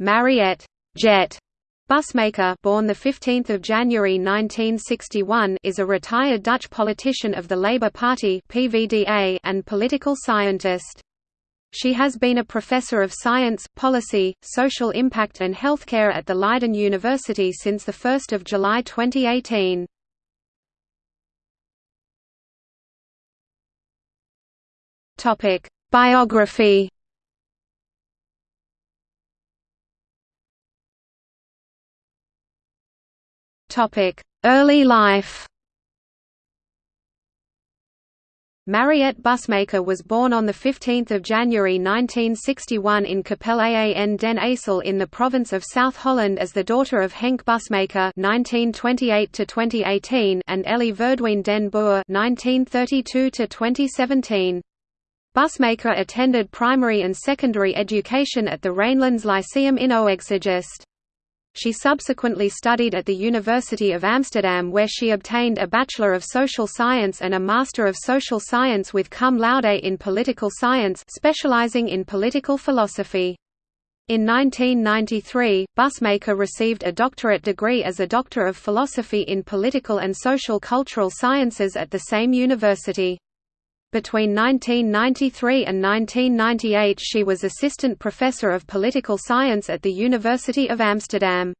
Mariette Jet Bussemaker born the 15th of January 1961 is a retired Dutch politician of the Labour Party (PVDA) and political scientist. She has been a professor of science, policy, social impact and healthcare at the Leiden University since the 1st of July 2018. Topic: Biography Early life Mariette Bussemaker was born on 15 January 1961 in Capelle den IJssel in the province of South Holland as the daughter of Henk Bussemaker (1928–2018) and Ellie Verdween den Boer (1932–2017). Bussemaker attended primary and secondary education at the Rijnlands Lyceum in Oegstgeest. She subsequently studied at the University of Amsterdam where she obtained a Bachelor of Social Science and a Master of Social Science with cum laude in Political Science specializing in political philosophy. In 1993, Bussemaker received a doctorate degree as a Doctor of Philosophy in Political and Social Cultural Sciences at the same university. Between 1993 and 1998 she was assistant professor of political science at the University of Amsterdam.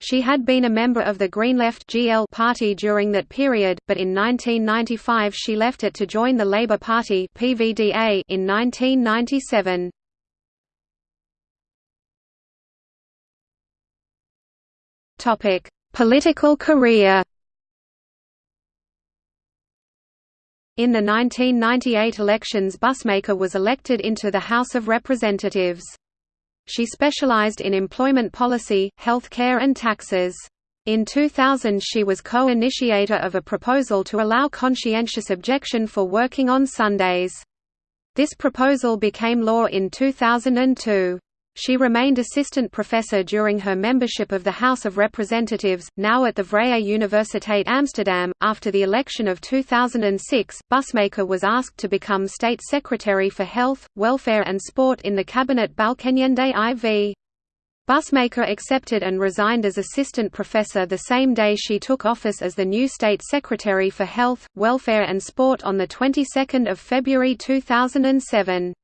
She had been a member of the Green Left GL party during that period, but in 1995 she left it to join the Labour Party PVDA in 1997. Topic: Political career In the 1998 elections Bussemaker was elected into the House of Representatives. She specialized in employment policy, health care and taxes. In 2000 she was co-initiator of a proposal to allow conscientious objection for working on Sundays. This proposal became law in 2002. She remained assistant professor during her membership of the House of Representatives, now at the Vrije Universiteit Amsterdam. After the election of 2006, Bussemaker was asked to become State Secretary for Health, Welfare and Sport in the Cabinet Balkenende IV. Bussemaker accepted and resigned as assistant professor the same day she took office as the new State Secretary for Health, Welfare and Sport on the 22nd of February 2007.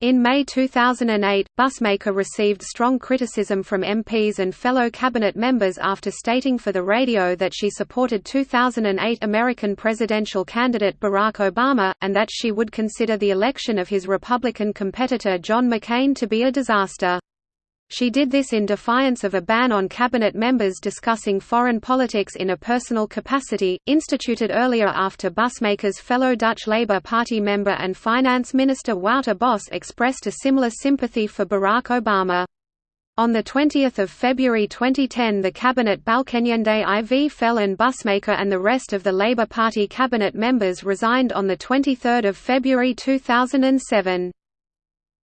In May 2008, Bussemaker received strong criticism from MPs and fellow cabinet members after stating for the radio that she supported 2008 American presidential candidate Barack Obama, and that she would consider the election of his Republican competitor John McCain to be a disaster. She did this in defiance of a ban on cabinet members discussing foreign politics in a personal capacity, instituted earlier after Bussemaker's fellow Dutch Labour Party member and finance minister Wouter Bos expressed a similar sympathy for Barack Obama. On 20 February 2010 the cabinet Balkenende IV fell and Bussemaker and the rest of the Labour Party cabinet members resigned on 23 February 2007.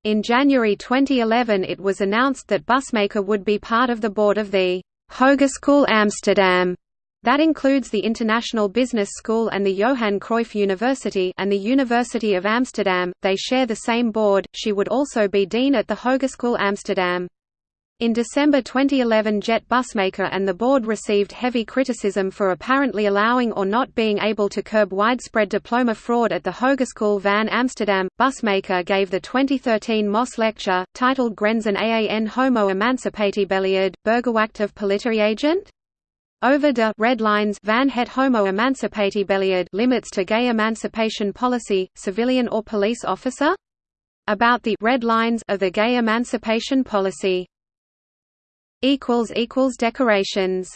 In January 2011 it was announced that Bussemaker would be part of the board of the Hogeschool Amsterdam that includes the International Business School and the Johan Cruyff University and the University of Amsterdam. They share the same board. She would also be dean at the Hogeschool Amsterdam. In December 2011 Jet Bussemaker and the board received heavy criticism for apparently allowing or not being able to curb widespread diploma fraud at the Hogeschool van Amsterdam. Bussemaker gave the 2013 Mosse Lecture, titled Grenzen aan homo emancipatiebeleid, burgerwacht of agent? Over de red lines van het homo emancipatiebeleid limits to gay emancipation policy, civilian or police officer? About the red lines of the gay emancipation policy decorations